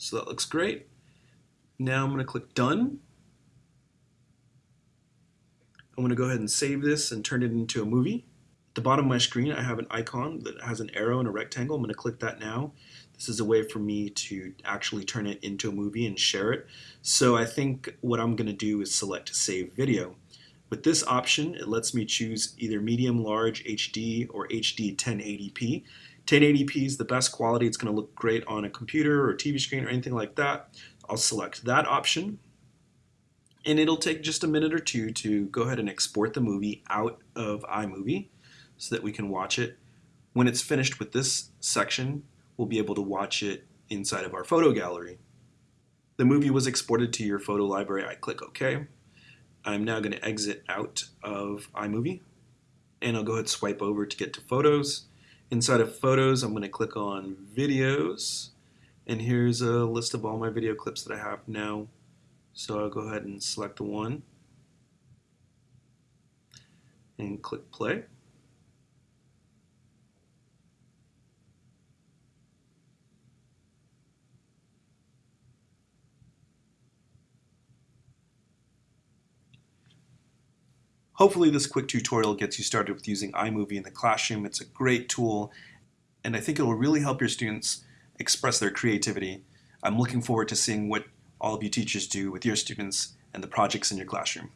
So that looks great. Now I'm going to click Done. I'm going to go ahead and save this and turn it into a movie. At the bottom of my screen, I have an icon that has an arrow and a rectangle. I'm going to click that now. This is a way for me to actually turn it into a movie and share it. So I think what I'm going to do is select Save Video. With this option, it lets me choose either medium, large, HD, or HD 1080p. 1080p is the best quality. It's going to look great on a computer or TV screen or anything like that. I'll select that option and it'll take just a minute or two to go ahead and export the movie out of iMovie so that we can watch it. When it's finished with this section, we'll be able to watch it inside of our photo gallery. The movie was exported to your photo library. I click OK. I'm now going to exit out of iMovie and I'll go ahead and swipe over to get to Photos. Inside of Photos, I'm going to click on Videos and here's a list of all my video clips that I have now. So I'll go ahead and select the one and click play. Hopefully this quick tutorial gets you started with using iMovie in the classroom. It's a great tool and I think it will really help your students express their creativity. I'm looking forward to seeing what all of you teachers do with your students and the projects in your classroom.